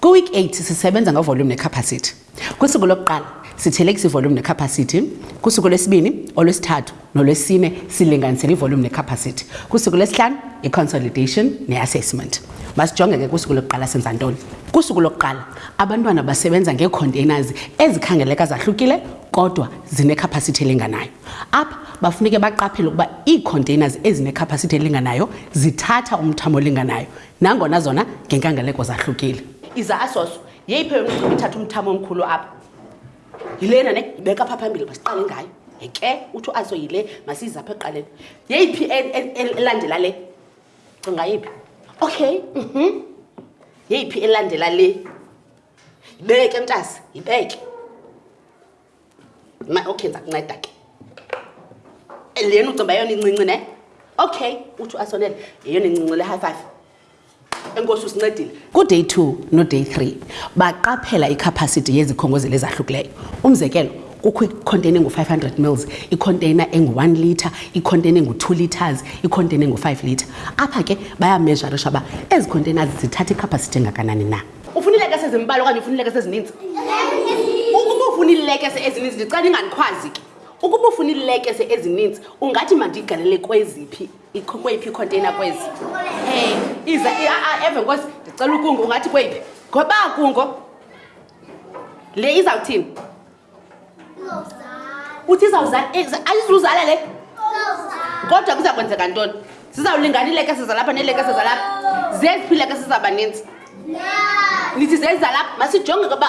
Kwi-week 8 sisebenza ngovolume nekhapasithi. Kusuku lokuqala sithelekisa ivolume nekhapasithi, kusuku lwesibini, olwesithathu NoLwesine silinganisela ivolume nekhapasithi. Kusuku lwesihlanu iconsolidation neassessment. Masijonge ke kusuku lokuqala senza ntoni. Kusuku lokuqala abantwana basebenza ngeecontainers ezikhangeleka zahlukile kodwa zinekhapasithi elinganayo. Apha bafuneke baqaphele ukuba iicontainers ezinekhapasithi elinganayo zithatha umthamo olinganayo nangona zona ngenkangeleko zahlukile. Izasos yeyiphi eyona ithatha umthamo omkhulu apha? yilena ne ibeka pha phambili masiqale ngayo ke uthi uaso yile masiyiza apha ekuqaleni yeyiphi e, e, e, elandela le cinga yiphi okay mhm yeyiphi elandela le yibeke mntasi yibeke ma okay ndiza kunceda ke lena ucimba yona incinci ne okay uthi uasonele yeyona incinci le high five enkosi usincedile kuday 2 noday 3 baqaphela ikhapasiti yezikhongozeli ezahlukileyo umzekelo kukho ikhonteyina engu-500 mils ikhonteyina engu-1 litre ikhonteyina engu-2 litres ikhonteyina engu-5 litre apha ke bayamezharisha uba ezi khonteyina zithatha ikhapasiti engakanani na ufuna iilekese ezimbali okanye ufuna iilekese ezininzi ukuba ufuna iilekese ezininzi ndicela ingandikhwazi ke ukuba ufuna iilekese ezininzi ungathi mandigalele kweziphi iqhukwe iphi ikhonteyina kwezi um iza aa eve nkosi ndicela ukungo ungathi kweyiphi ngoba kungo le izawuthini uthi izawuzala eh, ayizuzala le kodwa kuza kwenzeka ntoni zizawulingana iilekese zalapha neelekese zalapha zeziphi iilekese zaba ninzi nithi zezalapha masijonge koba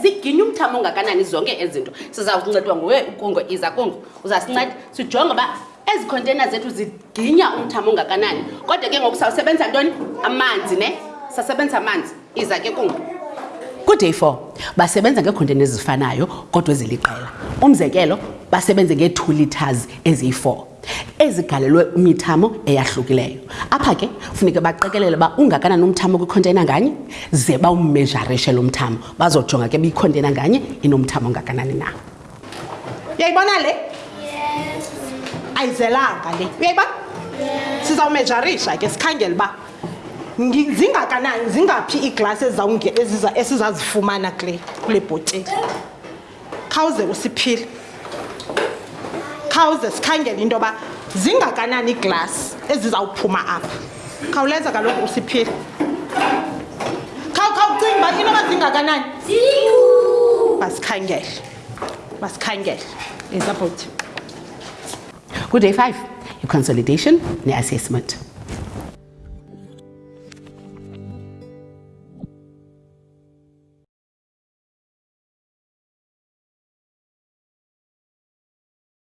ziginye umthamo ongakanani zonke ezinto sizawuncedwa nguwe ukungo iza kungo uzasinceda sijonge uba ezi khontena zethu ziginya umthamo ongakanani kodwa ke ngoku sawusebenza ntoni amanzi ne sasebenza amanzi iza ke kum kuday four basebenza ngeekhontena ezifanayo kodwa eziliqela umzekelo basebenze ngee-two liters eziyi-four ezigalelwe imithamo eyahlukileyo apha ke funeke baqikelele uba ungakanani umthamo kwikhontena nganye ze bawumejarishe lo mthamo bazojonga ke biyikhontena nganye inomthamo ongakanani na uyayibona le ayizelanga le uyayibona sizawumejarisha ke sikhangele uba zingakanani zingaphi iiglasi esizazifumana kule kule bhotile khawuze usiphile khawuze sikhangele into yoba zingakanani iiglasi ezizawuphuma apha khawuleza kaloku usiphile khawukhawucinga uba inoba zingakanani masikhangele masikhangele izabhothi good day five iconsolidation ne-assessment